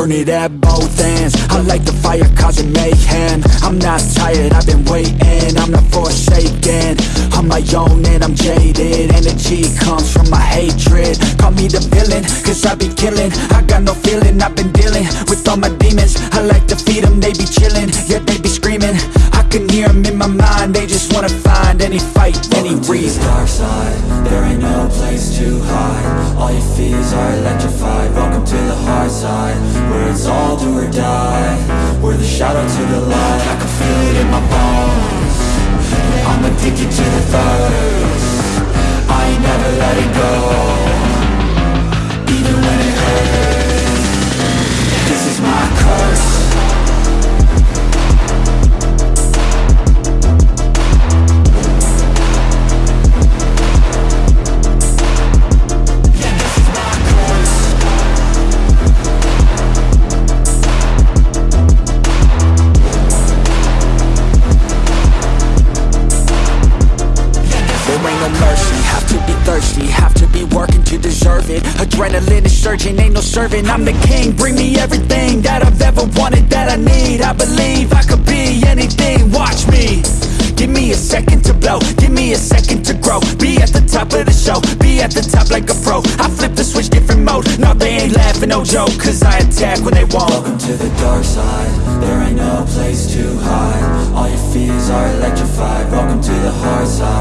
burn it at both ends. I like the fire causing mayhem I'm not tired, I've been waiting. I'm not forsaken. On my own and I'm jaded. Energy comes from my hatred. Call me the villain, cause I be killing. I got no feeling, I've been dealing With all my demons. I like to feed them, they be chilling. Yeah, they be screaming. I can hear them in my mind. They just wanna find any fight, any Welcome the reason. dark side. There ain't no place to hide. All your fears are electrified. Welcome in my bones. I'm addicted to the thirst no mercy, have to be thirsty Have to be working to deserve it. Adrenaline is surging, ain't no servant I'm the king, bring me everything That I've ever wanted, that I need. I believe I could be anything, watch me. Give me a second to blow, give me a second to grow. Be at the top of the show, be at the top like a pro. I flip the switch, different mode. No, they ain't laughing, no joke Cause I attack when they won't. Welcome to the dark side. There ain't no place to hide. All your fears are electrified. Welcome to the hard side